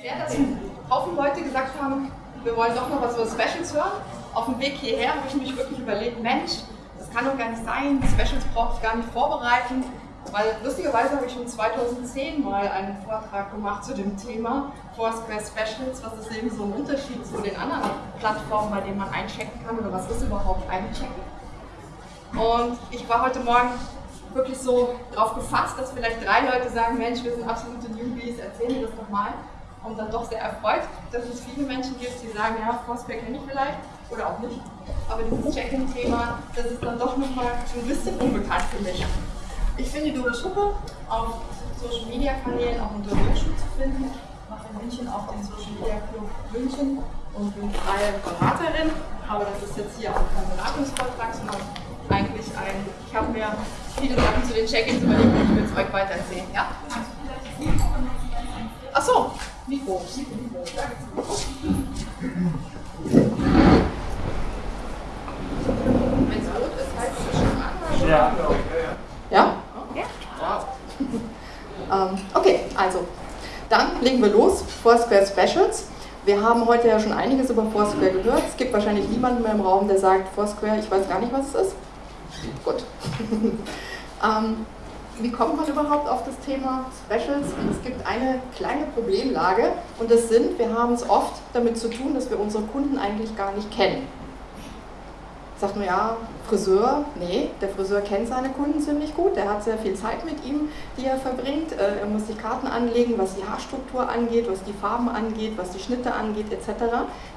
sehr, dass ein Haufen Leute gesagt haben, wir wollen doch noch was über Specials hören. Auf dem Weg hierher habe ich mich wirklich überlegt, Mensch, das kann doch gar nicht sein, Specials brauche ich gar nicht vorbereiten. Weil lustigerweise habe ich schon 2010 mal einen Vortrag gemacht zu dem Thema Foursquare Specials. Was ist eben so ein Unterschied zu den anderen Plattformen, bei denen man einchecken kann oder was ist überhaupt einchecken? Und ich war heute Morgen wirklich so darauf gefasst, dass vielleicht drei Leute sagen, Mensch, wir sind absolute Newbies, erzähl mir das doch mal. Und dann doch sehr erfreut, dass es viele Menschen gibt, die sagen, ja, Foursquare kenne ich vielleicht oder auch nicht. Aber dieses Check-in-Thema, das ist dann doch nochmal ein bisschen unbekannt für mich. Ich finde die Doris Schuppe auf Social Media Kanälen auch unter Hochschul zu finden. Ich mache in München auch den Social Media Club München und bin freie Beraterin. Aber das ist jetzt hier auch kein Beratungsvortrag, sondern eigentlich ein, ich habe mir viele Sachen zu den Check-ins überlegt und ich will es euch weiter erzählen. Ja? Achso, Mikro. Wenn es rot ist, heißt es schon an. Ja. Ja? Ähm, okay, also dann legen wir los. Foursquare Specials. Wir haben heute ja schon einiges über Foursquare gehört. Es gibt wahrscheinlich niemanden mehr im Raum, der sagt, Foursquare, ich weiß gar nicht, was es ist. Gut. ähm, wie kommt man überhaupt auf das Thema Specials? Es gibt eine kleine Problemlage. Und das sind, wir haben es oft damit zu tun, dass wir unsere Kunden eigentlich gar nicht kennen. Sagt man ja, Friseur, nee, der Friseur kennt seine Kunden ziemlich gut, der hat sehr viel Zeit mit ihm, die er verbringt, äh, er muss sich Karten anlegen, was die Haarstruktur angeht, was die Farben angeht, was die Schnitte angeht etc.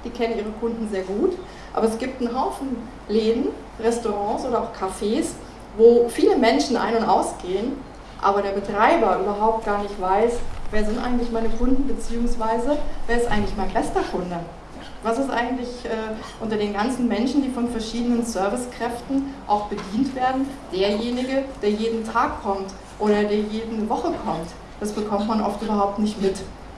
Die kennen ihre Kunden sehr gut, aber es gibt einen Haufen Läden, Restaurants oder auch Cafés, wo viele Menschen ein- und ausgehen, aber der Betreiber überhaupt gar nicht weiß, wer sind eigentlich meine Kunden, beziehungsweise wer ist eigentlich mein bester Kunde. Was ist eigentlich äh, unter den ganzen Menschen, die von verschiedenen Servicekräften auch bedient werden, derjenige, der jeden Tag kommt oder der jede Woche kommt? Das bekommt man oft überhaupt nicht mit.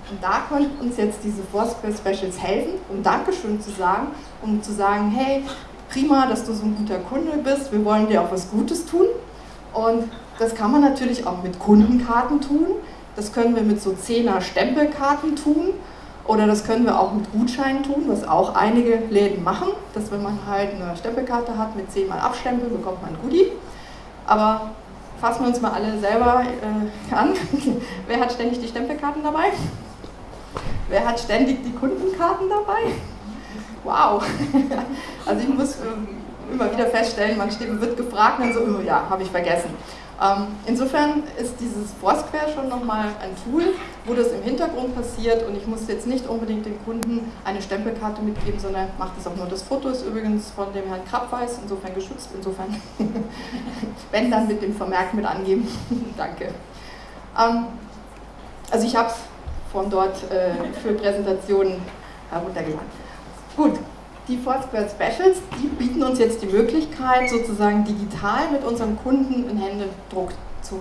Und da können uns jetzt diese Foursquare Specials helfen, um Dankeschön zu sagen, um zu sagen, hey, prima, dass du so ein guter Kunde bist, wir wollen dir auch was Gutes tun. Und das kann man natürlich auch mit Kundenkarten tun, das können wir mit so 10er Stempelkarten tun oder das können wir auch mit Gutscheinen tun, was auch einige Läden machen, dass wenn man halt eine Stempelkarte hat mit 10 mal Abstempel, bekommt man ein Goodie. Aber fassen wir uns mal alle selber äh, an. Wer hat ständig die Stempelkarten dabei? Wer hat ständig die Kundenkarten dabei? Wow! Also ich muss äh, immer wieder feststellen, man wird gefragt und dann so, oh ja, habe ich vergessen. Ähm, insofern ist dieses Foursquare schon nochmal ein Tool, wo das im Hintergrund passiert und ich muss jetzt nicht unbedingt dem Kunden eine Stempelkarte mitgeben, sondern macht es auch nur. Das Foto ist übrigens von dem Herrn Krabweis, insofern geschützt, insofern, wenn dann mit dem Vermerk mit angeben. Danke. Ähm, also ich habe es von dort äh, für Präsentationen heruntergeladen. Gut, die Foursquare Specials, die bieten uns jetzt die Möglichkeit, sozusagen digital mit unserem Kunden einen Händedruck zu,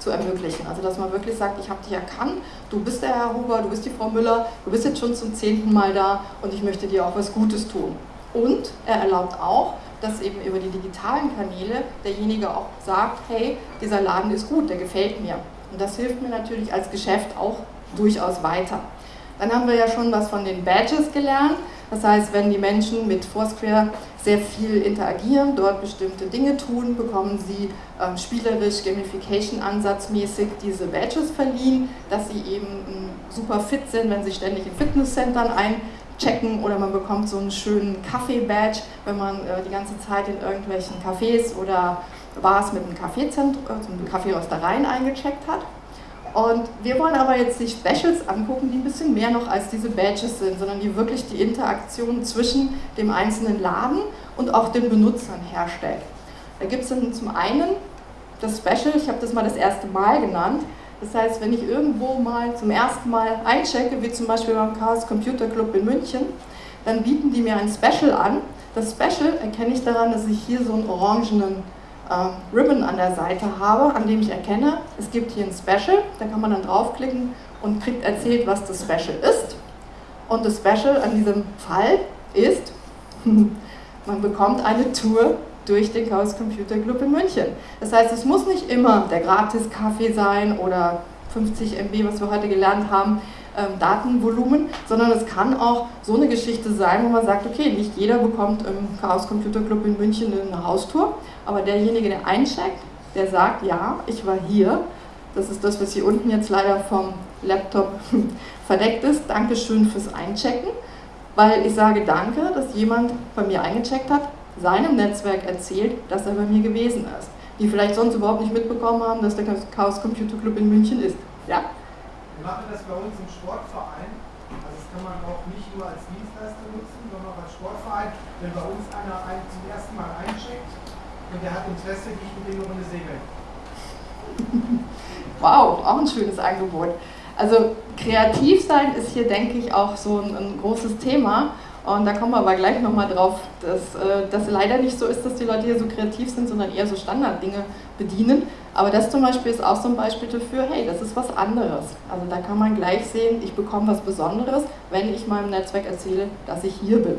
zu ermöglichen. Also dass man wirklich sagt, ich habe dich erkannt, du bist der Herr Huber, du bist die Frau Müller, du bist jetzt schon zum zehnten Mal da und ich möchte dir auch was Gutes tun. Und er erlaubt auch, dass eben über die digitalen Kanäle derjenige auch sagt, hey, dieser Laden ist gut, der gefällt mir. Und das hilft mir natürlich als Geschäft auch durchaus weiter. Dann haben wir ja schon was von den Badges gelernt. Das heißt, wenn die Menschen mit Foursquare sehr viel interagieren, dort bestimmte Dinge tun, bekommen sie ähm, spielerisch, Gamification-ansatzmäßig diese Badges verliehen, dass sie eben ähm, super fit sind, wenn sie ständig in Fitnesscentern einchecken oder man bekommt so einen schönen Kaffee-Badge, wenn man äh, die ganze Zeit in irgendwelchen Cafés oder Bars mit einem Kaffeezentrum, also mit Kaffeeröstereien eingecheckt hat. Und wir wollen aber jetzt die Specials angucken, die ein bisschen mehr noch als diese Badges sind, sondern die wirklich die Interaktion zwischen dem einzelnen Laden und auch den Benutzern herstellt. Da gibt es dann zum einen das Special, ich habe das mal das erste Mal genannt. Das heißt, wenn ich irgendwo mal zum ersten Mal einchecke, wie zum Beispiel beim Chaos Computer Club in München, dann bieten die mir ein Special an. Das Special erkenne ich daran, dass ich hier so einen orangenen äh, Ribbon an der Seite habe, an dem ich erkenne, es gibt hier ein Special, da kann man dann draufklicken und kriegt erzählt, was das Special ist. Und das Special an diesem Fall ist, man bekommt eine Tour durch den Chaos Computer Club in München. Das heißt, es muss nicht immer der Gratis-Kaffee sein oder 50 MB, was wir heute gelernt haben, ähm, Datenvolumen, sondern es kann auch so eine Geschichte sein, wo man sagt, okay, nicht jeder bekommt im Chaos Computer Club in München eine Haustour, aber derjenige, der eincheckt, der sagt, ja, ich war hier, das ist das, was hier unten jetzt leider vom Laptop verdeckt ist, Dankeschön fürs Einchecken, weil ich sage danke, dass jemand bei mir eingecheckt hat, seinem Netzwerk erzählt, dass er bei mir gewesen ist, die vielleicht sonst überhaupt nicht mitbekommen haben, dass der Chaos Computer Club in München ist. Ja? Wir machen das bei uns im Sportverein. Also das kann man auch nicht nur als Dienstleister nutzen, sondern auch als Sportverein. Wenn bei uns einer ein, zum ersten Mal eincheckt und der hat Interesse, gehe ich mit dem eine Runde segeln. Wow, auch ein schönes Angebot. Also kreativ sein ist hier, denke ich, auch so ein, ein großes Thema. Und da kommen wir aber gleich nochmal drauf, dass äh, das leider nicht so ist, dass die Leute hier so kreativ sind, sondern eher so Standarddinge bedienen. Aber das zum Beispiel ist auch so ein Beispiel dafür, hey, das ist was anderes. Also da kann man gleich sehen, ich bekomme was Besonderes, wenn ich meinem Netzwerk erzähle, dass ich hier bin.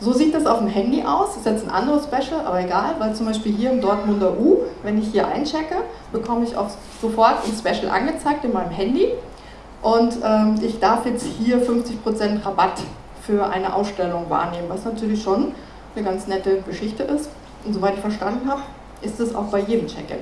So sieht das auf dem Handy aus, das ist jetzt ein anderes Special, aber egal, weil zum Beispiel hier im Dortmunder U, wenn ich hier einchecke, bekomme ich auch sofort ein Special angezeigt in meinem Handy und ähm, ich darf jetzt hier 50% Rabatt für eine Ausstellung wahrnehmen, was natürlich schon eine ganz nette Geschichte ist. Und soweit ich verstanden habe, ist es auch bei jedem Check-in.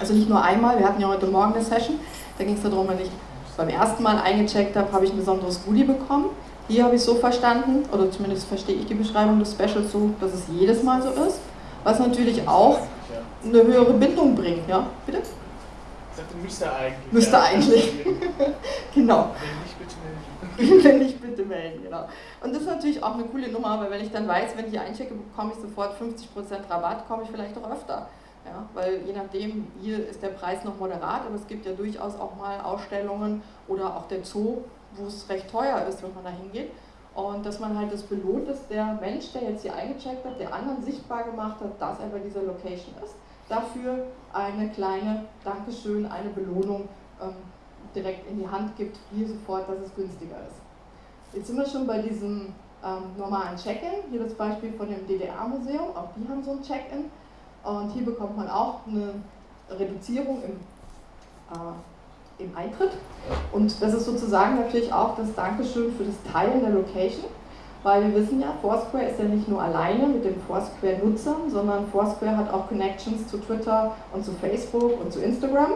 Also nicht nur einmal, wir hatten ja heute Morgen eine Session, da ging es darum, wenn ich beim ersten Mal eingecheckt habe, habe ich ein besonderes Goodie bekommen. Hier habe ich so verstanden, oder zumindest verstehe ich die Beschreibung des Specials so, dass es jedes Mal so ist, was natürlich auch eine höhere Bindung bringt. Ja, bitte? Sagte, müsste eigentlich. Müsste ja. eigentlich. genau. Wenn nicht, bitte melden. wenn nicht, bitte melden, genau. Und das ist natürlich auch eine coole Nummer, weil wenn ich dann weiß, wenn ich hier einchecke, bekomme ich sofort 50% Rabatt, komme ich vielleicht auch öfter. Ja, weil je nachdem, hier ist der Preis noch moderat, aber es gibt ja durchaus auch mal Ausstellungen oder auch der Zoo, wo es recht teuer ist, wenn man da hingeht. Und dass man halt das belohnt, dass der Mensch, der jetzt hier eingecheckt hat, der anderen sichtbar gemacht hat, dass er bei dieser Location ist, dafür eine kleine Dankeschön, eine Belohnung ähm, direkt in die Hand gibt, hier sofort, dass es günstiger ist. Jetzt sind wir schon bei diesem ähm, normalen Check-in. Hier das Beispiel von dem DDR-Museum, auch die haben so ein Check-in. Und hier bekommt man auch eine Reduzierung im äh, im Eintritt. Und das ist sozusagen natürlich auch das Dankeschön für das Teilen der Location, weil wir wissen ja, Foursquare ist ja nicht nur alleine mit den Foursquare-Nutzern, sondern Foursquare hat auch Connections zu Twitter und zu Facebook und zu Instagram.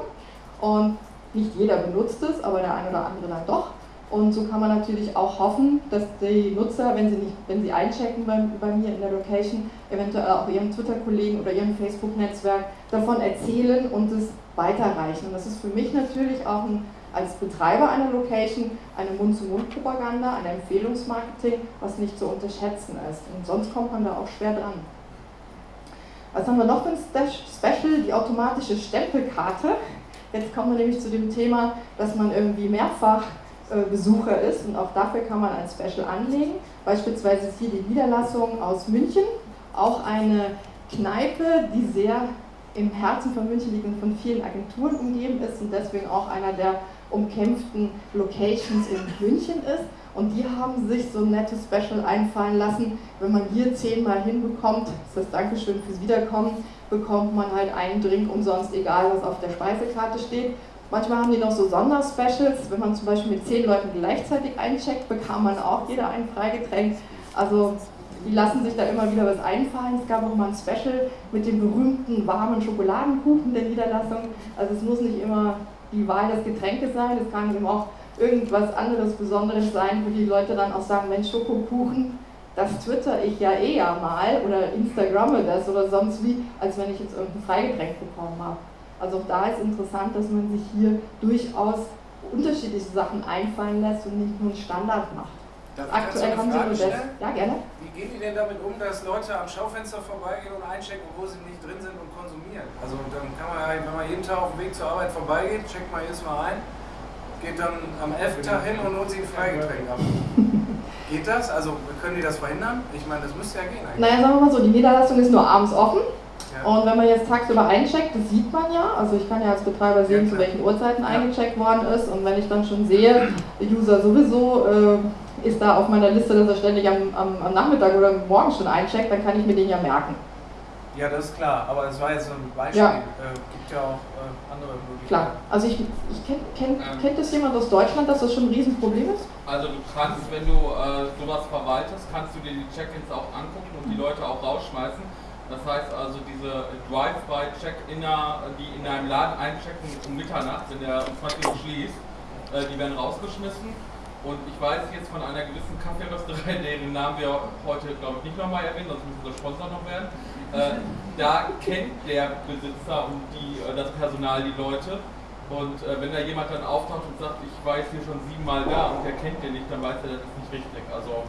Und nicht jeder benutzt es, aber der eine oder andere dann doch. Und so kann man natürlich auch hoffen, dass die Nutzer, wenn sie, nicht, wenn sie einchecken bei, bei mir in der Location, eventuell auch ihrem Twitter-Kollegen oder ihrem Facebook-Netzwerk davon erzählen und es weiterreichen. Und das ist für mich natürlich auch ein, als Betreiber einer Location eine Mund-zu-Mund-Propaganda, ein Empfehlungsmarketing, was nicht zu unterschätzen ist. Und sonst kommt man da auch schwer dran. Was haben wir noch für ein Special? Die automatische Stempelkarte. Jetzt kommen wir nämlich zu dem Thema, dass man irgendwie mehrfach äh, Besucher ist und auch dafür kann man ein Special anlegen. Beispielsweise ist hier die Niederlassung aus München, auch eine Kneipe, die sehr im Herzen von München liegt und von vielen Agenturen umgeben ist und deswegen auch einer der umkämpften Locations in München ist. Und die haben sich so ein nettes Special einfallen lassen. Wenn man hier zehnmal hinbekommt, ist das Dankeschön fürs Wiederkommen, bekommt man halt einen Drink umsonst, egal was auf der Speisekarte steht. Manchmal haben die noch so Sonderspecials, wenn man zum Beispiel mit zehn Leuten gleichzeitig eincheckt, bekam man auch jeder ein Freigetränk. Also die lassen sich da immer wieder was einfallen. Es gab auch mal ein Special mit dem berühmten warmen Schokoladenkuchen der Niederlassung. Also es muss nicht immer die Wahl des Getränkes sein, es kann eben auch irgendwas anderes Besonderes sein, wo die Leute dann auch sagen, Mensch, Schokokuchen, das twitter ich ja eher mal oder Instagramme das oder sonst wie, als wenn ich jetzt irgendein Freigetränk bekommen habe. Also auch da ist interessant, dass man sich hier durchaus unterschiedliche Sachen einfallen lässt und nicht nur einen Standard macht. Darf Aktuell haben Sie nur das. Ja, gerne. Wie gehen die denn damit um, dass Leute am Schaufenster vorbeigehen und einchecken, obwohl sie nicht drin sind und konsumieren? Also dann kann man ja, wenn man jeden Tag auf dem Weg zur Arbeit vorbeigeht, checkt man jedes Mal ein, geht dann am 11. Tag hin und holt sich ein Freigetränk ab. Geht das? Also können die das verhindern? Ich meine, das müsste ja gehen eigentlich. Naja, sagen wir mal so, die Niederlassung ist nur abends offen. Und wenn man jetzt tagsüber eincheckt, das sieht man ja, also ich kann ja als Betreiber sehen, zu welchen Uhrzeiten eingecheckt worden ist und wenn ich dann schon sehe, User sowieso äh, ist da auf meiner Liste, dass er ständig am, am, am, Nachmittag oder morgen schon eincheckt, dann kann ich mir den ja merken. Ja, das ist klar, aber es war jetzt so ein Beispiel. Ja. Äh, gibt ja auch äh, andere Möglichkeiten. Klar. Also ich, ich kenn, kenn, Ähm. kennt das jemand aus Deutschland, dass das schon ein Riesenproblem ist? Also du kannst, wenn du äh, sowas verwaltest, kannst du dir die Check-ins auch angucken und die Leute auch rausschmeißen. Das heißt also diese Drive-by-Check-Inner, die in einem Laden einchecken um Mitternacht, wenn der um 20 Uhr schließt, äh, die werden rausgeschmissen. Und ich weiß jetzt von einer gewissen Kaffeerösterei, deren Namen wir heute glaube ich nicht nochmal erwähnen, sonst müssen wir Sponsor noch werden. Äh, da kennt der Besitzer und die, äh, das Personal die Leute. Und äh, wenn da jemand dann auftaucht und sagt, ich jetzt hier schon siebenmal da und der kennt den nicht, dann weiß er, das ist nicht richtig. Also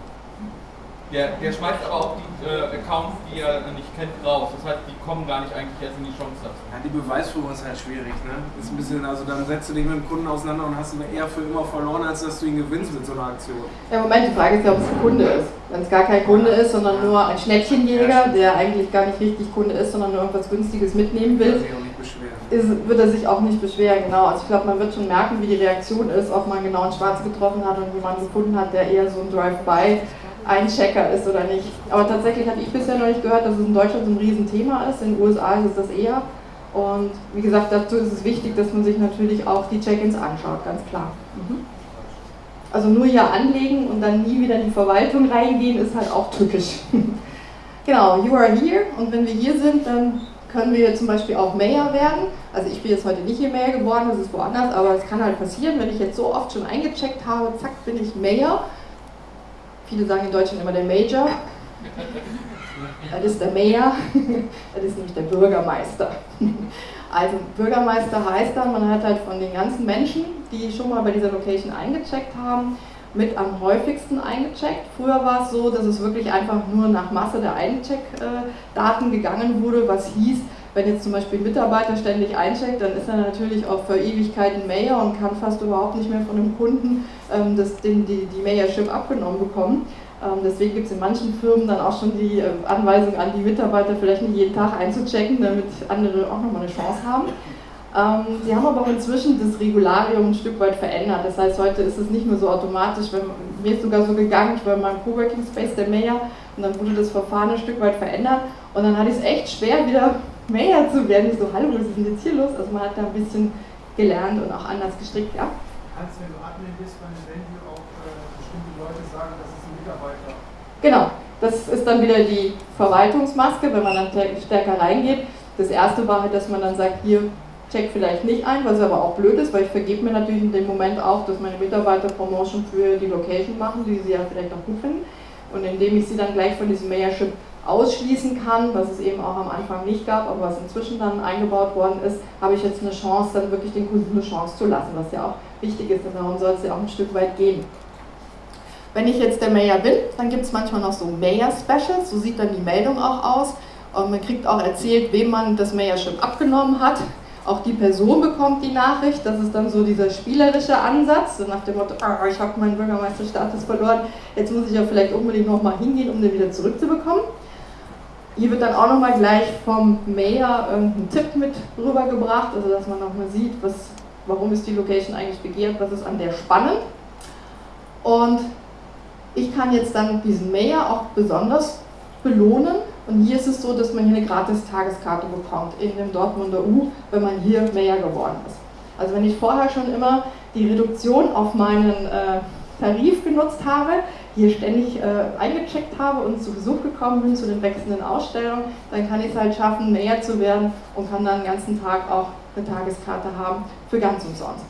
der, der schmeißt aber auch die äh, Accounts, die er nicht kennt, raus. Das heißt, die kommen gar nicht eigentlich erst in die Chance dazu. Ja, die Beweisführung ist halt schwierig, ne? Ist ein bisschen, also dann setzt du dich mit dem Kunden auseinander und hast ihn eher für immer verloren, als dass du ihn gewinnst mit so einer Aktion. Ja, Moment, die Frage ist ja, ob es ein Kunde ist. Wenn es gar kein Kunde ist, sondern nur ein Schneppchenjäger, der eigentlich gar nicht richtig Kunde ist, sondern nur irgendwas Günstiges mitnehmen Will will, sich auch nicht beschweren. ist, wird er sich auch nicht beschweren, genau. Also ich glaube, man wird schon merken, wie die Reaktion ist, ob man genau einen Schwarz getroffen hat und jemanden gefunden hat, der eher so ein Drive-by Einchecker ist oder nicht. Aber tatsächlich hatte ich bisher noch nicht gehört, dass es in Deutschland so ein Riesenthema ist. In den USA ist es das eher. Und wie gesagt, dazu ist es wichtig, dass man sich natürlich auch die Check-ins anschaut, ganz klar. Mhm. Also nur hier anlegen und dann nie wieder in die Verwaltung reingehen, ist halt auch tückisch. genau, you are here und wenn wir hier sind, dann können wir zum Beispiel auch Mayor werden. Also ich bin jetzt heute nicht hier Mayor geworden, das ist woanders, aber es kann halt passieren, wenn ich jetzt so oft schon eingecheckt habe, zack, bin ich Mayor. Viele sagen in Deutschland immer der Major. Das ist der Mayor, das ist nämlich der Bürgermeister. Also Bürgermeister heißt dann, man hat halt von den ganzen Menschen, die schon mal bei dieser Location eingecheckt haben, mit am häufigsten eingecheckt. Früher war es so, dass es wirklich einfach nur nach Masse der Eincheck-Daten gegangen wurde, was hieß, wenn jetzt zum Beispiel ein Mitarbeiter ständig eincheckt, dann ist er natürlich auch für Ewigkeiten Mayor und kann fast überhaupt nicht mehr von dem Kunden ähm, das, den, die, die Mayorship abgenommen bekommen. Ähm, deswegen gibt es in manchen Firmen dann auch schon die äh, Anweisung an die Mitarbeiter, vielleicht nicht jeden Tag einzuchecken, damit andere auch nochmal eine Chance haben. Ähm, sie haben aber auch inzwischen das Regularium ein Stück weit verändert. Das heißt, heute ist es nicht mehr so automatisch. Wenn, mir ist sogar so gegangen, ich war in meinem Coworking Space der Mayor und dann wurde das Verfahren ein Stück weit verändert und dann hatte ich es echt schwer, wieder Mayor zu werden. Ich so, hallo, was ist denn jetzt hier los? Also man hat da ein bisschen gelernt und auch anders gestrickt, ja. Kannst, wenn du Admin bist, bei einem Venue auch äh, bestimmte Leute sagen, das ist ein Mitarbeiter. Genau, das ist dann wieder die Verwaltungsmaske, wenn man dann stärker reingeht. Das erste war halt, dass man dann sagt, hier, check vielleicht nicht ein, was aber auch blöd ist, weil ich vergebe mir natürlich in dem Moment auch, dass meine Mitarbeiter Promotion für die Location machen, die sie ja vielleicht auch gut finden. Und indem ich sie dann gleich von diesem Mayorship ausschließen kann, was es eben auch am Anfang nicht gab, aber was inzwischen dann eingebaut worden ist, habe ich jetzt eine Chance, dann wirklich den Kunden eine Chance zu lassen, was ja auch wichtig ist, und darum soll es ja auch ein Stück weit gehen. Wenn ich jetzt der Mayor bin, dann gibt es manchmal noch so Mayor-Specials, so sieht dann die Meldung auch aus. Und man kriegt auch erzählt, wem man das Mayorship abgenommen hat. Auch die Person bekommt die Nachricht, das ist dann so dieser spielerische Ansatz, so nach dem Motto, ah, ich habe meinen Bürgermeisterstatus verloren, jetzt muss ich ja vielleicht unbedingt nochmal hingehen, um den wieder zurückzubekommen. Hier wird dann auch nochmal gleich vom Mayor irgendein Tipp mit rübergebracht, also dass man nochmal sieht, was, warum ist die Location eigentlich begehrt, was ist an der spannend. Und ich kann jetzt dann diesen Mayor auch besonders belohnen. Und hier ist es so, dass man hier eine gratis Tageskarte bekommt in dem Dortmunder U, wenn man hier Mayor geworden ist. Also wenn ich vorher schon immer die Reduktion auf meinen äh, Tarif genutzt habe, hier ständig äh, eingecheckt habe und zu Besuch gekommen bin zu den wechselnden Ausstellungen, dann kann ich es halt schaffen, Mayor zu werden und kann dann den ganzen Tag auch eine Tageskarte haben für ganz umsonst.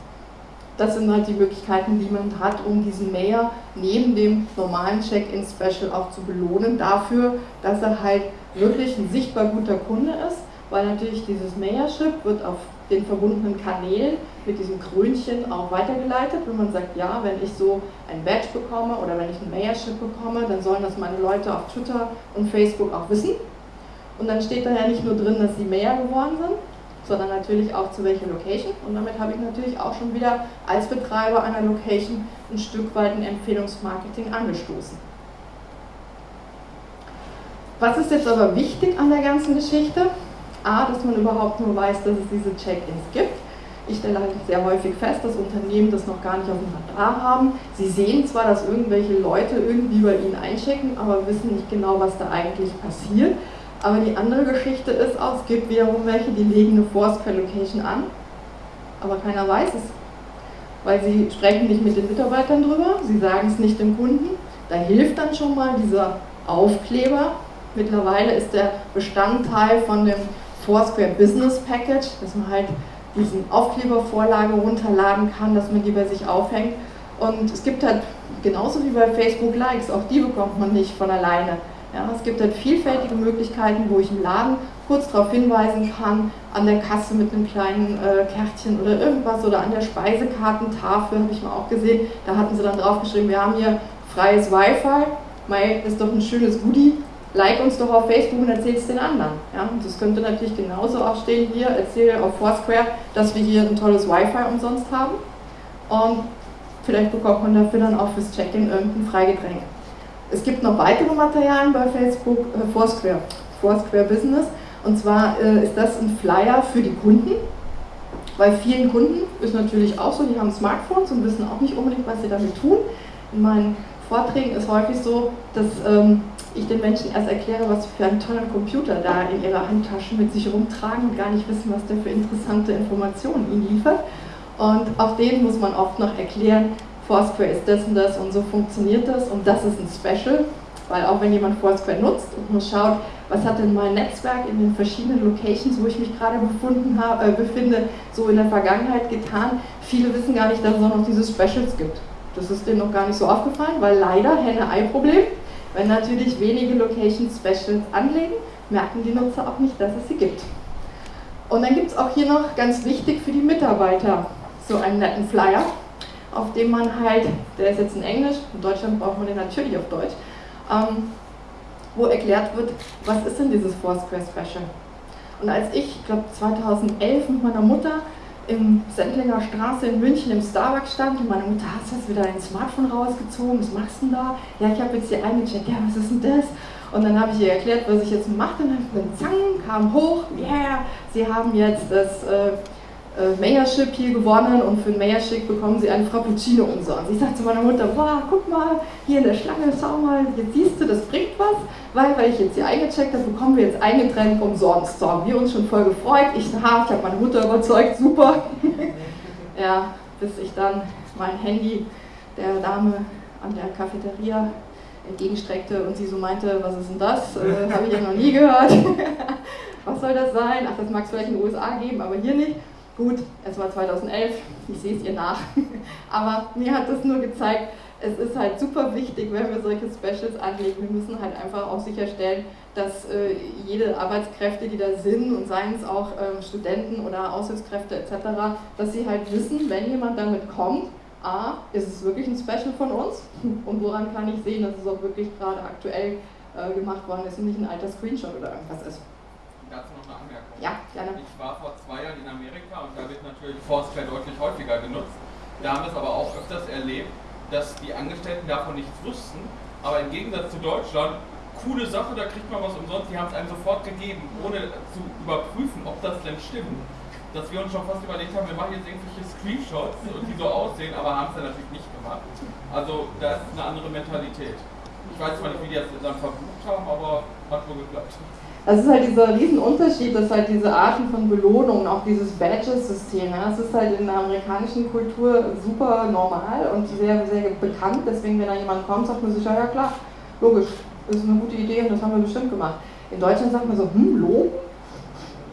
Das sind halt die Möglichkeiten, die man hat, um diesen Mayor neben dem normalen Check-in-Special auch zu belohnen dafür, dass er halt wirklich ein sichtbar guter Kunde ist, weil natürlich dieses Mayorship wird auf den verbundenen Kanälen mit diesem Krönchen auch weitergeleitet. Wenn man sagt, ja, wenn ich so ein Badge bekomme oder wenn ich ein Mayorship bekomme, dann sollen das meine Leute auf Twitter und Facebook auch wissen. Und dann steht da ja nicht nur drin, dass sie Mayor geworden sind, sondern natürlich auch zu welcher Location. Und damit habe ich natürlich auch schon wieder als Betreiber einer Location ein Stück weit ein Empfehlungsmarketing angestoßen. Was ist jetzt aber wichtig an der ganzen Geschichte? A, dass man überhaupt nur weiß, dass es diese Check-ins gibt. Ich stelle halt sehr häufig fest, dass Unternehmen das noch gar nicht auf dem Radar haben. Sie sehen zwar, dass irgendwelche Leute irgendwie bei ihnen einchecken, aber wissen nicht genau, was da eigentlich passiert. Aber die andere Geschichte ist auch, es gibt wiederum welche, die legen eine Foursquare-Location an, aber keiner weiß es. Weil sie sprechen nicht mit den Mitarbeitern drüber, sie sagen es nicht dem Kunden. Da hilft dann schon mal dieser Aufkleber. Mittlerweile ist der Bestandteil von dem Foursquare Business Package, dass man halt diesen Aufklebervorlage runterladen kann, dass man die bei sich aufhängt. Und es gibt halt genauso wie bei Facebook Likes, auch die bekommt man nicht von alleine. Ja, es gibt halt vielfältige Möglichkeiten, wo ich im Laden kurz darauf hinweisen kann, an der Kasse mit einem kleinen äh, Kärtchen oder irgendwas oder an der Speisekartentafel, habe ich mal auch gesehen, da hatten sie dann draufgeschrieben, wir haben hier freies Wi-Fi, Mai ist doch ein schönes Goodie, like uns doch auf Facebook und erzähl es den anderen. Ja, das könnte natürlich genauso auch stehen hier, erzähle auf Foursquare, dass wir hier ein tolles Wi-Fi umsonst haben und vielleicht bekommt man dafür dann auch fürs Check-in irgendein Freigetränk. Es gibt noch weitere Materialien bei Facebook, äh, Foursquare, Foursquare Business und zwar äh, ist das ein Flyer für die Kunden. Bei vielen Kunden ist natürlich auch so, die haben Smartphones und wissen auch nicht unbedingt, was sie damit tun. In meinen Vorträgen ist häufig so, dass ähm, ich den Menschen erst erkläre, was für einen tollen Computer da in ihrer Handtasche mit sich rumtragen und gar nicht wissen, was der für interessante Informationen ihnen liefert. Und auch denen muss man oft noch erklären, Foursquare ist das und das und so funktioniert das und das ist ein Special, weil auch wenn jemand Foursquare nutzt und man schaut, was hat denn mein Netzwerk in den verschiedenen Locations, wo ich mich gerade befunden habe, äh, befinde, so in der Vergangenheit getan, viele wissen gar nicht, dass es auch noch diese Specials gibt. Das ist denen noch gar nicht so aufgefallen, weil leider Henne-Ei-Problem, wenn natürlich wenige Locations Specials anlegen, merken die Nutzer auch nicht, dass es sie gibt. Und dann gibt es auch hier noch ganz wichtig für die Mitarbeiter so einen netten Flyer, auf dem man halt, der ist jetzt in Englisch, in Deutschland braucht man den natürlich auf Deutsch, ähm, wo erklärt wird, was ist denn dieses Foursquare Special. Und als ich, ich glaube 2011 mit meiner Mutter im Sendlinger Straße in München im Starbucks stand und meine Mutter, hast du wieder dein Smartphone rausgezogen, was machst du denn da? Ja, ich habe jetzt hier eingecheckt, ja, was ist denn das? Und dann habe ich ihr erklärt, was ich jetzt mache und dann zang, kam hoch, yeah, sie haben jetzt das äh, äh, Mayorship hier gewonnen und für ein Mayorship bekommen sie einen Frappuccino umsonst. Ich sagte zu meiner Mutter, wow, guck mal, hier in der Schlange, schau mal, jetzt siehst du, das bringt was, weil, weil ich jetzt hier eingecheckt habe, bekommen wir jetzt ein Getränk umsonst. So wir uns schon voll gefreut. Ich, ich habe meine Mutter überzeugt, super. ja, bis ich dann mein Handy der Dame an der Cafeteria entgegenstreckte und sie so meinte, was ist denn das? Äh, habe ich ja noch nie gehört. was soll das sein? Ach, das mag es vielleicht in den USA geben, aber hier nicht. Gut, es war 2011, ich sehe es ihr nach, aber mir hat das nur gezeigt, es ist halt super wichtig, wenn wir solche Specials anlegen. Wir müssen halt einfach auch sicherstellen, dass äh, jede Arbeitskräfte, die da sind, und seien es auch äh, Studenten oder Aushilfskräfte etc., dass sie halt wissen, wenn jemand damit kommt, A, ist es wirklich ein Special von uns und woran kann ich sehen, dass es auch wirklich gerade aktuell äh, gemacht worden ist und nicht ein alter Screenshot oder irgendwas ist dazu noch eine Anmerkung. Ja, gerne. Ich war vor zwei Jahren in Amerika und da wird natürlich Foursquare deutlich häufiger genutzt. Da haben wir es aber auch öfters erlebt, dass die Angestellten davon nichts wussten, aber im Gegensatz zu Deutschland, coole Sache, da kriegt man was umsonst, die haben es einem sofort gegeben, ohne zu überprüfen, ob das denn stimmt. Dass wir uns schon fast überlegt haben, wir machen jetzt irgendwelche Screenshots, die so aussehen, aber haben es dann natürlich nicht gemacht. Also da ist eine andere Mentalität. Ich weiß zwar nicht, wie die das dann verbucht haben, aber hat wohl geklappt. Das ist halt dieser Riesenunterschied, dass halt diese Arten von Belohnungen, auch dieses Badges-System, ja, das ist halt in der amerikanischen Kultur super normal und sehr, sehr bekannt. Deswegen, wenn da jemand kommt, sagt man sich, ja, ja klar, logisch, das ist eine gute Idee und das haben wir bestimmt gemacht. In Deutschland sagt man so, hm, loben?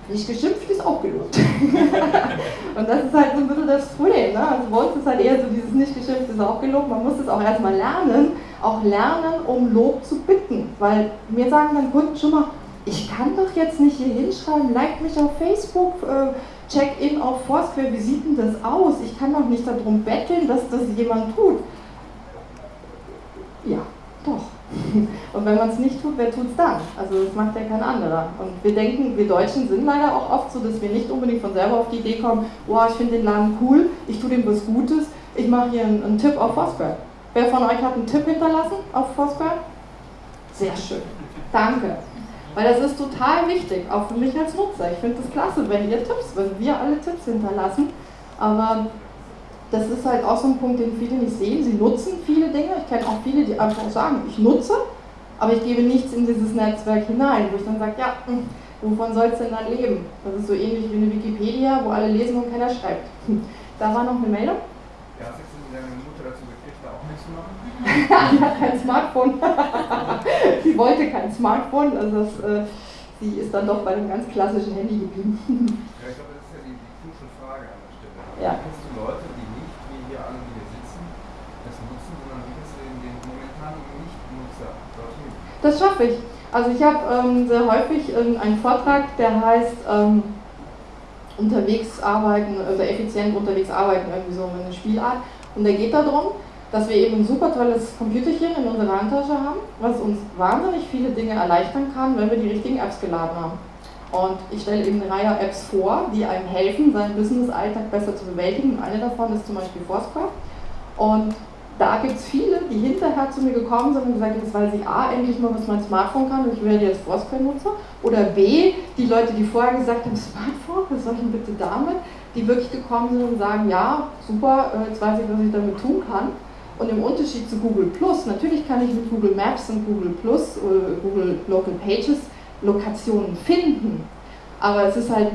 Nicht geschimpft ist auch gelobt. und das ist halt so ein bisschen das Problem. Ne? Also bei uns ist halt eher so dieses nicht geschimpft ist auch gelobt. Man muss es auch erstmal lernen, auch lernen, um Lob zu bitten. Weil mir sagen dann Kunden schon mal, ich kann doch jetzt nicht hier hinschreiben, like mich auf Facebook, äh, check in auf Foursquare, wie sieht denn das aus? Ich kann doch nicht darum betteln, dass das jemand tut. Ja, doch. Und wenn man es nicht tut, wer tut es dann? Also das macht ja kein anderer. Und wir denken, wir Deutschen sind leider auch oft so, dass wir nicht unbedingt von selber auf die Idee kommen, wow, ich finde den Laden cool, ich tue dem was Gutes, ich mache hier einen, einen Tipp auf Foursquare. Wer von euch hat einen Tipp hinterlassen auf Foursquare? Sehr schön. Danke. Weil das ist total wichtig, auch für mich als Nutzer. Ich finde das klasse, wenn ihr Tipps, wenn wir alle Tipps hinterlassen. Aber das ist halt auch so ein Punkt, den viele nicht sehen. Sie nutzen viele Dinge. Ich kenne auch viele, die einfach sagen, ich nutze, aber ich gebe nichts in dieses Netzwerk hinein, wo ich dann sage, ja, hm, wovon soll es denn dann leben? Das ist so ähnlich wie eine Wikipedia, wo alle lesen und keiner schreibt. Da war noch eine Meldung. Ja, hast du deine Mutter dazu gekriegt, da auch nichts zu machen? die hat kein Smartphone. wollte kein Smartphone, also das, äh, sie ist dann doch bei einem ganz klassischen Handy geblieben. ja, ich glaube, das ist ja die, die krucial Frage an der Stelle. Ja. Kennst du Leute, die nicht, wie hier alle, die hier sitzen, das nutzen, sondern wie kannst du den, den momentanen Nicht-Nutzer dorthin? Das schaffe ich. Also ich habe ähm, sehr häufig ähm, einen Vortrag, der heißt ähm, unterwegs arbeiten, also effizient unterwegs arbeiten, irgendwie so eine Spielart. Und der geht darum, dass wir eben ein super tolles Computerchen in unserer Handtasche haben, was uns wahnsinnig viele Dinge erleichtern kann, wenn wir die richtigen Apps geladen haben. Und ich stelle eben eine Reihe Apps vor, die einem helfen, seinen Business-Alltag besser zu bewältigen. Eine davon ist zum Beispiel Foursquare. Und da gibt es viele, die hinterher zu mir gekommen sind und gesagt haben, das weiß ich A, endlich mal, was mein Smartphone kann und ich werde jetzt Foursquare-Nutzer. Oder B, die Leute, die vorher gesagt haben, Smartphone, was soll ich denn bitte damit? Die wirklich gekommen sind und sagen, ja, super, äh, jetzt weiß ich, was ich damit tun kann. Und im Unterschied zu Google Plus, natürlich kann ich mit Google Maps und Google Plus, äh, Google Local Pages Lokationen finden, aber es ist halt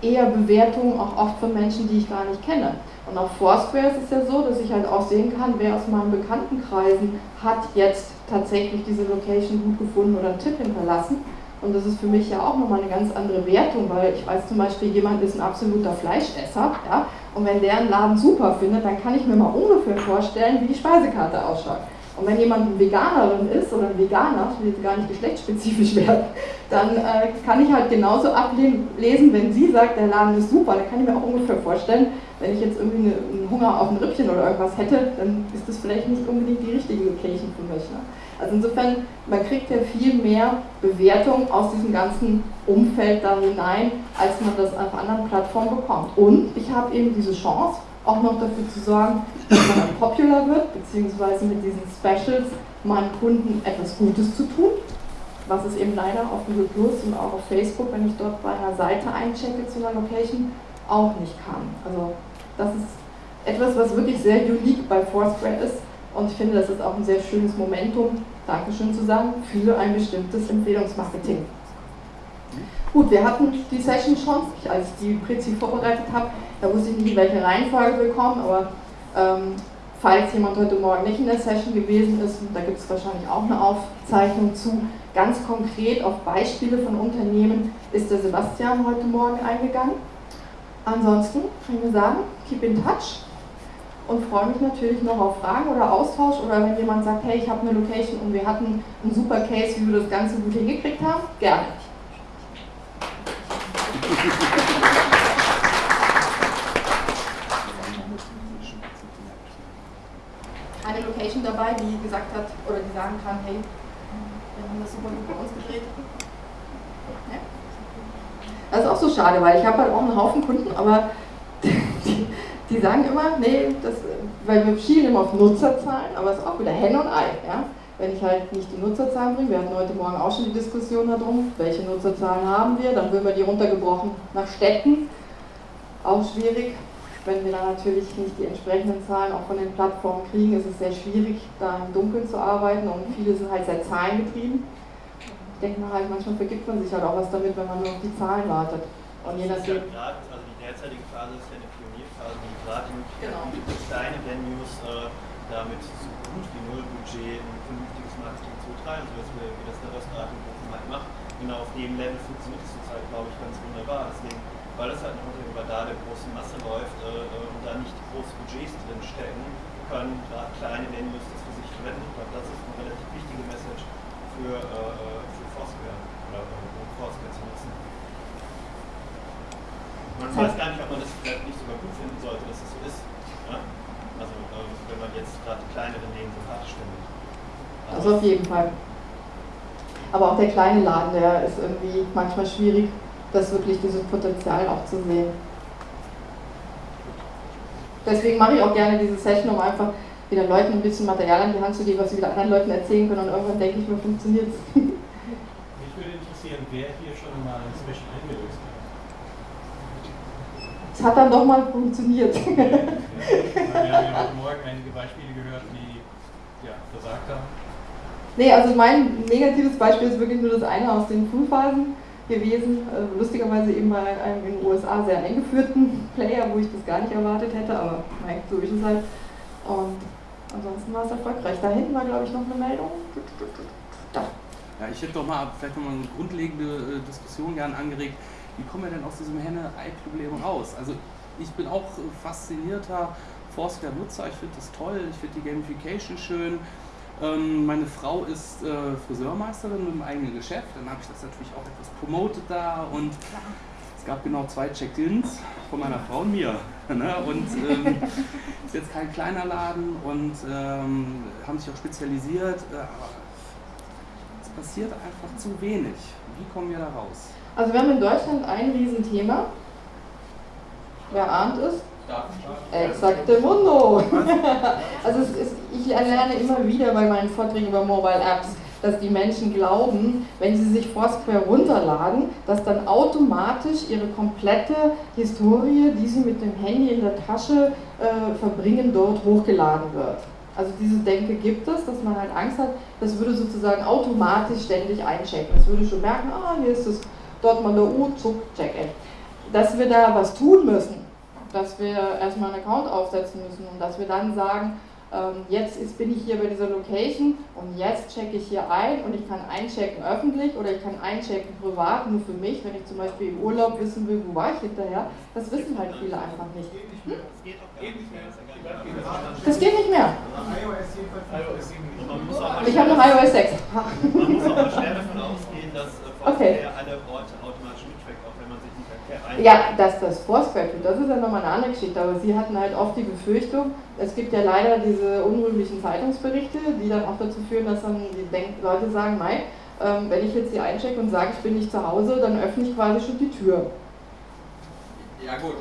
eher Bewertung auch oft von Menschen, die ich gar nicht kenne. Und auf Foursquare ist es ja so, dass ich halt auch sehen kann, wer aus meinen Bekanntenkreisen hat jetzt tatsächlich diese Location gut gefunden oder einen Tipp hinterlassen. Und das ist für mich ja auch nochmal eine ganz andere Wertung, weil ich weiß zum Beispiel, jemand ist ein absoluter Fleischesser, ja, und wenn der einen Laden super findet, dann kann ich mir mal ungefähr vorstellen, wie die Speisekarte ausschaut. Und wenn jemand eine Veganerin ist oder ein Veganer, ich will jetzt gar nicht geschlechtsspezifisch werden, dann äh, kann ich halt genauso ablesen, wenn sie sagt, der Laden ist super, dann kann ich mir auch ungefähr vorstellen, wenn ich jetzt irgendwie eine, einen Hunger auf ein Rippchen oder irgendwas hätte, dann ist das vielleicht nicht unbedingt die richtige Location für mich. Ne? Also insofern, man kriegt ja viel mehr Bewertung aus diesem ganzen Umfeld da hinein, als man das auf anderen Plattformen bekommt. Und ich habe eben diese Chance, auch noch dafür zu sorgen, dass man popular wird, beziehungsweise mit diesen Specials meinen Kunden etwas Gutes zu tun, was es eben leider auf Google Plus und auch auf Facebook, wenn ich dort bei einer Seite einchecke zu einer Location, auch nicht kann. Also das ist etwas, was wirklich sehr unique bei Foursquare ist und ich finde, das ist auch ein sehr schönes Momentum, Dankeschön zu sagen, für ein bestimmtes Empfehlungsmarketing. Gut, wir hatten die Session schon, als ich die Prinzip vorbereitet habe, da wusste ich nicht, in welche Reihenfolge wir kommen, aber ähm, falls jemand heute Morgen nicht in der Session gewesen ist, da gibt es wahrscheinlich auch eine Aufzeichnung zu, ganz konkret auf Beispiele von Unternehmen ist der Sebastian heute Morgen eingegangen. Ansonsten kann ich nur sagen, keep in touch und freue mich natürlich noch auf Fragen oder Austausch oder wenn jemand sagt, hey, ich habe eine Location und wir hatten einen super Case, wie wir das Ganze gut hingekriegt haben, gerne. Eine Location dabei, die gesagt hat oder die sagen kann, hey, wir haben das super gut bei uns gedreht. Ja? Das ist auch so schade, weil ich habe halt auch einen Haufen Kunden, aber die, sagen immer, nee, das, weil wir schielen immer auf Nutzerzahlen, aber es ist auch wieder Hen und Ei. Ja? Wenn ich halt nicht die Nutzerzahlen bringe, wir hatten heute Morgen auch schon die Diskussion darum, welche Nutzerzahlen haben wir, dann würden wir die runtergebrochen nach Städten, auch schwierig. Wenn wir dann natürlich nicht die entsprechenden Zahlen auch von den Plattformen kriegen, ist es sehr schwierig, da im Dunkeln zu arbeiten und viele sind halt sehr zahlengetrieben. Ich denke mal halt, manchmal vergibt man sich halt auch was damit, wenn man nur auf die Zahlen wartet. Und je nachdem. Ja also die derzeitige Phase ist ja eine Pionierphase, die gerade die Möglichkeit Genau. kleine Venues äh, damit so gut wie null Budget ein vernünftiges Marketing zu betreiben, so wir, wie das der Restaurant in Bochum halt macht. Genau auf dem Level funktioniert es zurzeit, glaube ich, ganz wunderbar. Deswegen, weil es halt noch über da der großen Masse läuft äh, und da nicht große Budgets drin stecken, können gerade kleine Venues das für sich verwenden. Ich glaube, das ist eine relativ wichtige Message für, äh, äh, für Foursquare oder äh, um Foursquare zu nutzen. Man weiß gar nicht, ob man das vielleicht nicht sogar gut finden sollte, dass es so ist. Wenn man jetzt gerade die kleineren Läden sympathisch findet. Also auf jeden Fall. Aber auch der kleine Laden, der ist irgendwie manchmal schwierig, das wirklich dieses Potenzial auch zu sehen. Deswegen mache ich auch gerne diese Session, um einfach wieder Leuten ein bisschen Material an die Hand zu geben, was sie wieder anderen Leuten erzählen können und irgendwann denke ich mir, funktioniert es. Mich würde interessieren, wer hier schon mal ein Special eingelöst hat. Es hat dann doch mal funktioniert. Okay. Wir haben ja heute Morgen einige Beispiele gehört, die ja, versagt haben. Nee, also mein negatives Beispiel ist wirklich nur das eine aus den Frühphasen gewesen. Äh, lustigerweise eben bei einem in den USA sehr eingeführten Player, wo ich das gar nicht erwartet hätte, aber nein, so ist es halt. Und ansonsten war es erfolgreich. Da hinten war, glaube ich, noch eine Meldung. Da. Ja, ich hätte doch mal vielleicht noch mal eine grundlegende äh, Diskussion gern angeregt. Wie kommen wir denn aus diesem Henne-Ei-Problem raus? Also ich bin auch faszinierter Foursquare-Nutzer, ich finde das toll, ich finde die Gamification schön. Ähm, meine Frau ist äh, Friseurmeisterin mit einem eigenen Geschäft, dann habe ich das natürlich auch etwas promotet da und es gab genau zwei Check-ins von meiner Frau und mir. Ne? Und ähm, ist jetzt kein kleiner Laden und ähm, haben sich auch spezialisiert, äh, aber es passiert einfach zu wenig. Wie kommen wir da raus? Also wir haben in Deutschland ein Riesenthema. Wer ahnt es? Exakte Mundo. also ist, ich lerne immer wieder bei meinen Vorträgen über Mobile Apps, dass die Menschen glauben, wenn sie sich Foursquare runterladen, dass dann automatisch ihre komplette Historie, die sie mit dem Handy in der Tasche äh, verbringen, dort hochgeladen wird. Also diese Denke gibt es, dass man halt Angst hat, das würde sozusagen automatisch ständig einchecken. Es würde schon merken, ah, hier ist das Dortmunder U, zuck, check-in. Dass wir da was tun müssen, dass wir erstmal einen Account aufsetzen müssen und dass wir dann sagen, ähm, jetzt ist, bin ich hier bei dieser Location und jetzt checke ich hier ein und ich kann einchecken öffentlich oder ich kann einchecken privat, nur für mich, wenn ich zum Beispiel im Urlaub wissen will, wo war ich hinterher. Das wissen halt viele einfach nicht. Hm? Das geht nicht mehr. Ich habe noch iOS 6. Man muss auch schwer davon ausgehen, dass äh, Okay. alle Orte automatisch mittrackt, auch wenn man sich nicht erkennt. Ja, dass das Foursquare tut, das ist ja nochmal eine andere Geschichte. Aber sie hatten halt oft die Befürchtung, es gibt ja leider diese unrühmlichen Zeitungsberichte, die dann auch dazu führen, dass dann die Denk Leute sagen, Mai, ähm, wenn ich jetzt hier einchecke und sage, ich bin nicht zu Hause, dann öffne ich quasi schon die Tür. Ja gut,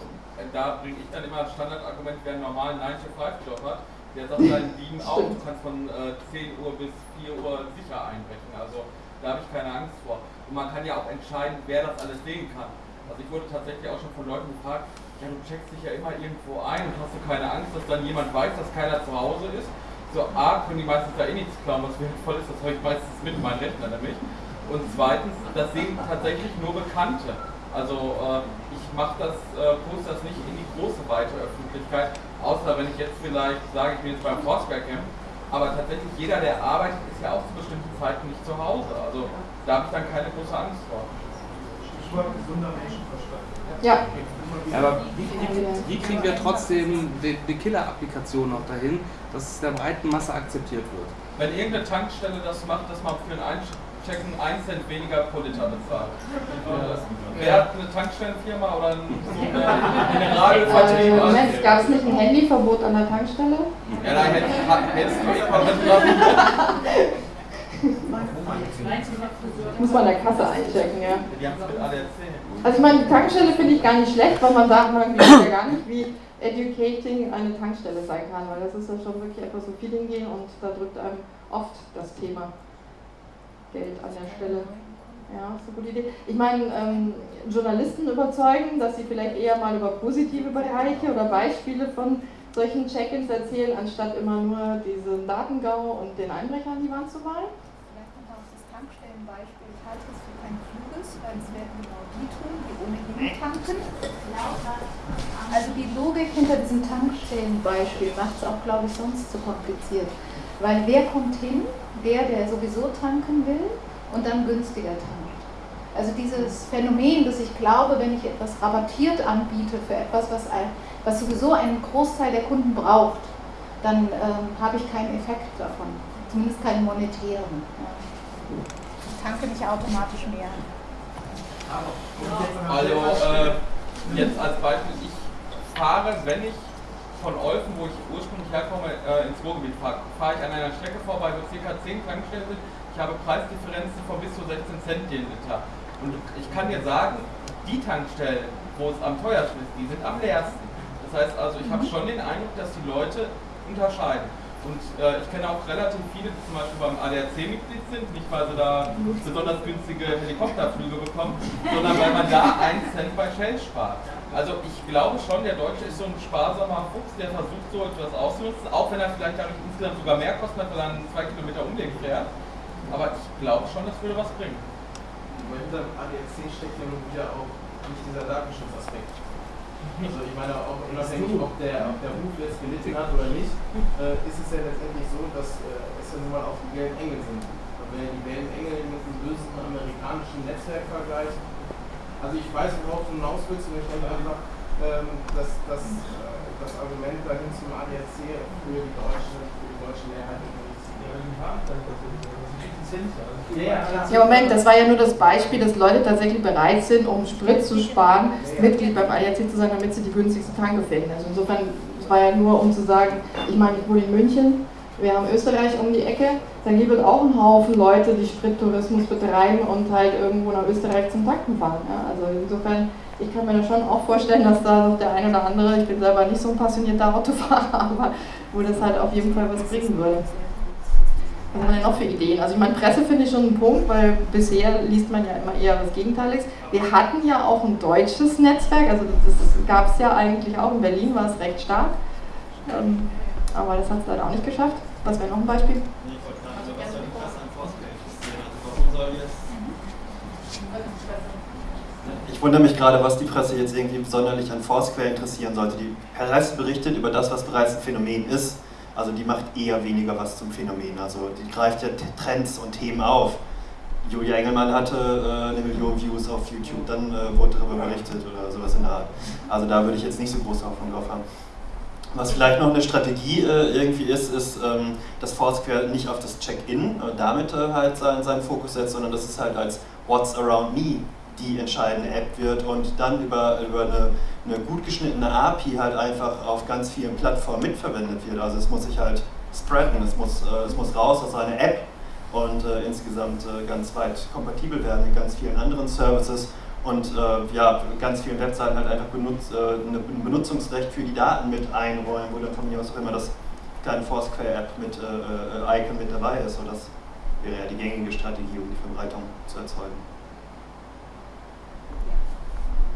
da bringe ich dann immer das Standardargument, wer einen normalen 9-to-5-Job hat, der sagt seinen Dieben auch, du kannst von äh, 10 Uhr bis 4 Uhr sicher einbrechen. Also da habe ich keine Angst vor. Und man kann ja auch entscheiden, wer das alles sehen kann. Also ich wurde tatsächlich auch schon von Leuten gefragt, ja du checkst dich ja immer irgendwo ein und hast du keine Angst, dass dann jemand weiß, dass keiner zu Hause ist. So A, können die meistens da eh nichts klauen, was wertvoll ist, das habe ich meistens mit meinem Rechner nämlich. Und zweitens, das sehen tatsächlich nur Bekannte. Also äh, ich mache das, äh, poste das nicht in die große weite Öffentlichkeit, außer wenn ich jetzt vielleicht sage, ich bin jetzt beim Foursquare Camp. Aber tatsächlich jeder, der arbeitet, ist ja auch zu bestimmten Zeiten nicht zu Hause. Also da habe ich dann keine große Angst vor. Stichwort gesunder Menschenverstand. Ja. Ja, aber wie, wie, wie kriegen wir trotzdem die, die Killer-Applikation noch dahin, dass es der breiten Masse akzeptiert wird? Wenn irgendeine Tankstelle das macht, dass man für ein Einchecken 1 Cent weniger pro Liter bezahlt. Wer hat eine Tankstellenfirma oder ein, so eine Generalvertrieb? Äh, Moment, gab es nicht ein Handyverbot an der Tankstelle? Ja, da hättest, du eh mal Muss man an der Kasse einchecken, ja. Die haben es mit ADAC. Also ich meine, die Tankstelle finde ich gar nicht schlecht, weil man sagt, man weiß ja gar nicht, wie educating eine Tankstelle sein kann, weil das ist ja schon wirklich etwas so Feeling gehen und da drückt einem oft das Thema Geld an der Stelle. Ja, ist eine gute Idee. Ich meine, ähm, Journalisten überzeugen, dass sie vielleicht eher mal über positive Bereiche oder Beispiele von solchen Check-ins erzählen, anstatt immer nur diesen Datengau und den Einbrecher an die Wand zu malen. Vielleicht kommt auch das Tankstellenbeispiel. Halte es für kein kluges, weil es werden genau die tun, die ohnehin tanken. Also die Logik hinter diesem Tankstellenbeispiel macht es auch, glaube ich, sonst zu kompliziert. Weil wer kommt hin? Der, der sowieso tanken will und dann günstiger tankt. Also dieses Phänomen, dass ich glaube, wenn ich etwas rabattiert anbiete für etwas, was, ein, was sowieso einen Großteil der Kunden braucht, dann ähm, habe ich keinen Effekt davon. Zumindest keinen monetären. Ja. Ich tanke nicht automatisch mehr. Also äh, jetzt als Beispiel, ich fahre, wenn ich von Olfen, wo ich ursprünglich herkomme, äh, ins Ruhrgebiet fahre, fahre ich an einer Strecke vorbei, wo ca. 10 Tankstellen sind. Ich habe Preisdifferenzen von bis zu 16 Cent den Liter. Und ich kann dir sagen, die Tankstellen, wo es am teuersten ist, die sind am leersten. Das heißt also, ich habe schon den Eindruck, dass die Leute unterscheiden. Und äh, ich kenne auch relativ viele, die zum Beispiel beim ADAC Mitglied sind, nicht weil sie da besonders günstige Helikopterflüge bekommen, sondern weil man da einen Cent bei Shell spart. Also ich glaube schon, der Deutsche ist so ein sparsamer Fuchs, der versucht so etwas auszunutzen, auch wenn er vielleicht dadurch insgesamt sogar mehr kostet, weil er einen zwei Kilometer Umweg fährt. aber ich glaube schon, das würde was bringen. Aber hinter dem ADAC steckt ja nun wieder auch nicht dieser Datenschutzaspekt. Also ich meine, auch unabhängig, ob der, ob der Ruf jetzt gelitten hat oder nicht, äh, ist es ja letztendlich so, dass äh, es ja nun mal auch die gelben Engel sind. Und wenn die gelben Engel mit dem bösen amerikanischen Netzwerk vergleicht, also ich weiß, worauf du hinaus willst, und ich denke einfach, ähm, dass, dass äh, das Argument dahin zum ADAC für die deutsche, für die deutsche Mehrheit Ja, Moment, das war ja nur das Beispiel, dass Leute tatsächlich bereit sind, um Sprit zu sparen, Mitglied beim ADAC zu sein, damit sie die günstigste Tanke finden. Also insofern, es war ja nur, um zu sagen, ich meine, ich wohne in München, wir haben Österreich um die Ecke, da gibt es auch einen Haufen Leute, die Sprittourismus betreiben und halt irgendwo nach Österreich zum Tanken fahren. Ja? Also insofern, ich kann mir da schon auch vorstellen, dass da noch der eine oder andere, ich bin selber nicht so ein passionierter Autofahrer, aber wo das halt auf jeden Fall was bringen würde. Was haben wir denn noch für Ideen? Also ich meine, Presse finde ich schon einen Punkt, weil bisher liest man ja immer eher was Gegenteiliges. Wir hatten ja auch ein deutsches Netzwerk, also das, das gab es ja eigentlich auch, in Berlin war es recht stark. Ähm, aber das hat es leider auch nicht geschafft. Was wäre noch ein Beispiel? Nee, ich wollte gerade sagen, was soll die Presse an Foursquare interessieren? Also warum soll jetzt... Ich wundere mich gerade, was die Presse jetzt irgendwie sonderlich an Foursquare interessieren sollte. Die Presse berichtet über das, was bereits ein Phänomen ist. Also die macht eher weniger was zum Phänomen. Also die greift ja Trends und Themen auf. Julia Engelmann hatte äh, eine Million Views auf YouTube, dann äh, wurde darüber berichtet oder sowas in der Art. Also da würde ich jetzt nicht so große Hoffnung drauf haben. Was vielleicht noch eine Strategie äh, irgendwie ist, ist, ähm, dass Foursquare nicht auf das Check-in äh, damit äh, halt seinen, seinen Fokus setzt, sondern dass es halt als What's Around Me die entscheidende App wird und dann über, über eine, eine gut geschnittene API halt einfach auf ganz vielen Plattformen mitverwendet wird. Also es muss sich halt spreaden, es muss, äh, es muss raus aus einer App und äh, insgesamt äh, ganz weit kompatibel werden mit ganz vielen anderen Services und äh, ja, ganz vielen Webseiten halt einfach benutz, äh, ein Benutzungsrecht für die Daten mit einräumen, wo dann von mir aus auch immer das kleine Foursquare-App mit äh, Icon mit dabei ist. Und das wäre ja die gängige Strategie, um die Verbreitung zu erzeugen.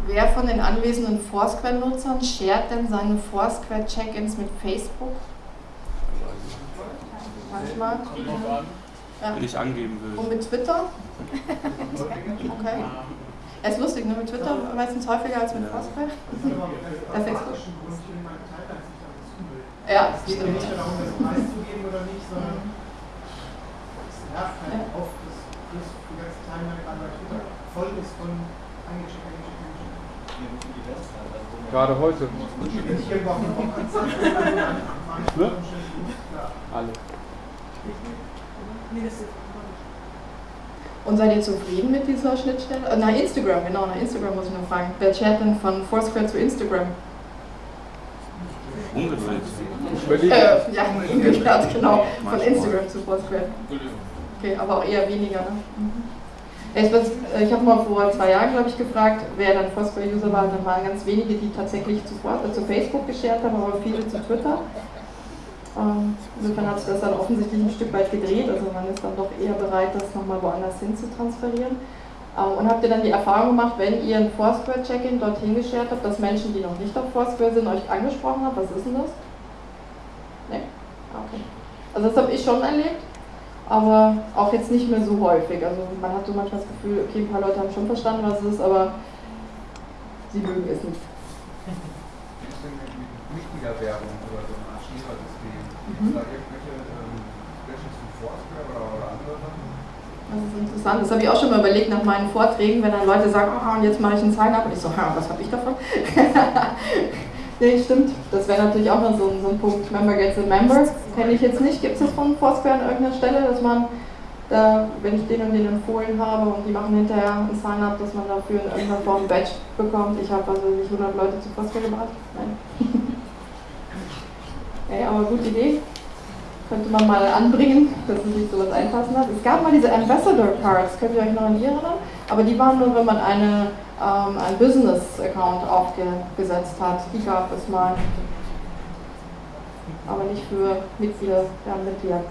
Wer von den anwesenden Foursquare-Nutzern shared denn seine Foursquare-Check-ins mit Facebook? Manchmal. Ja. Wenn ich angeben will. Und mit Twitter? Okay. Es ist lustig, ne? mit Twitter meistens häufiger als mit Foursquare. Das Facebook. Ja, Ja, es geht ja nicht darum, das preiszugeben oder nicht, sondern es nervt halt Ja. oft, dass das die ganze Timeline bei Twitter voll ist von eingeschickt. Gerade heute. Ne? Alle. Und seid ihr zufrieden mit dieser Schnittstelle? Äh, nach Instagram, genau, nach Instagram muss ich noch fragen. Wer chat denn von Foursquare zu Instagram? Überlege. Äh, ja, umgekehrt, genau. Von Instagram zu Foursquare. Okay, aber auch eher weniger, ne? Mhm. Ich, äh, ich habe mal vor zwei Jahren, glaube ich, gefragt, wer dann Foursquare-User war. Dann waren ganz wenige, die tatsächlich zu, Foursquare- äh, zu Facebook geshared haben, aber viele zu Twitter. Ähm, insofern hat sich das dann offensichtlich ein Stück weit gedreht. Also man ist dann doch eher bereit, das nochmal woanders hin zu transferieren. Ähm, und habt ihr dann die Erfahrung gemacht, wenn ihr ein Foursquare-Check-In dorthin geshared habt, dass Menschen, die noch nicht auf Foursquare sind, euch angesprochen haben? Was ist denn das? Nee? Okay. Also das habe ich schon erlebt, aber auch jetzt nicht mehr so häufig. Also man hat so manchmal das Gefühl, okay, ein paar Leute haben schon verstanden, was es ist, aber sie mögen es nicht. Mitgliederwerbung oder so eine Art Schneeballsystem. Mhm. Gibt es da irgendwelche ähm, Specials zu Foursquare oder, andere Sachen? Das ist interessant. Das habe ich auch schon mal überlegt nach meinen Vorträgen, wenn dann Leute sagen, ah, und jetzt mache ich ein Sign-up. Und ich so, ha, was habe ich davon? nee, stimmt. Das wäre natürlich auch noch so, ein- so ein Punkt. Member gets a member. Kenne ich jetzt nicht. Gibt es das von Foursquare an irgendeiner Stelle, dass man da, wenn ich den und den empfohlen habe und die machen hinterher ein Sign-up, dass man dafür in irgendeiner Form ein Badge bekommt? Ich habe also nicht 100 Leute zu Foursquare gebracht. Nein. Ey, aber gute Idee könnte man mal anbringen, dass es sich sowas einfassen hat. Es gab mal diese Ambassador Cards, könnt ihr euch noch an die erinnern? Aber die waren nur, wenn man eine, ähm, einen Business-Account aufgesetzt hat. Die gab es mal. Aber nicht für Mitglieder, ja, Mitglieder.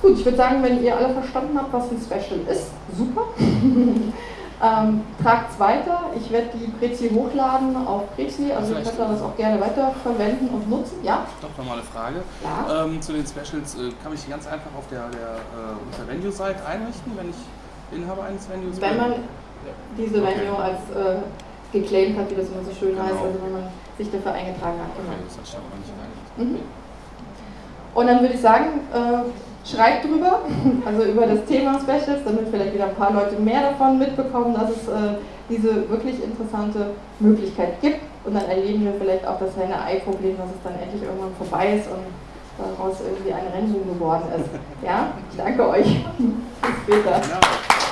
Gut, ich würde sagen, wenn ihr alle verstanden habt, was ein Special ist, super. Ähm, Tragt es weiter. Ich werde die Prezi hochladen auf Prezi, also ihr könnt das auch gerne weiter verwenden und nutzen. Ja? Doch noch mal eine Frage. Ja. Ähm, zu den Specials äh, kann ich die ganz einfach auf der, der äh, unter Venue-Seite einrichten, wenn ich Inhaber eines Venues Wenn bin? man diese Okay. Venue als äh, geclaimed hat, wie das immer so schön Genau. heißt, also wenn man sich dafür eingetragen hat. Genau. Okay, das hat ich aber nicht. Mhm. Und dann würde ich sagen, äh, schreibt drüber, also über das Thema Specials, damit vielleicht wieder ein paar Leute mehr davon mitbekommen, dass es äh, diese wirklich interessante Möglichkeit gibt. Und dann erleben wir vielleicht auch das Henne-Ei-Problem, dass es dann endlich irgendwann vorbei ist und daraus irgendwie ein Rennboom geworden ist. Ja, ich danke euch. Bis später. Ja.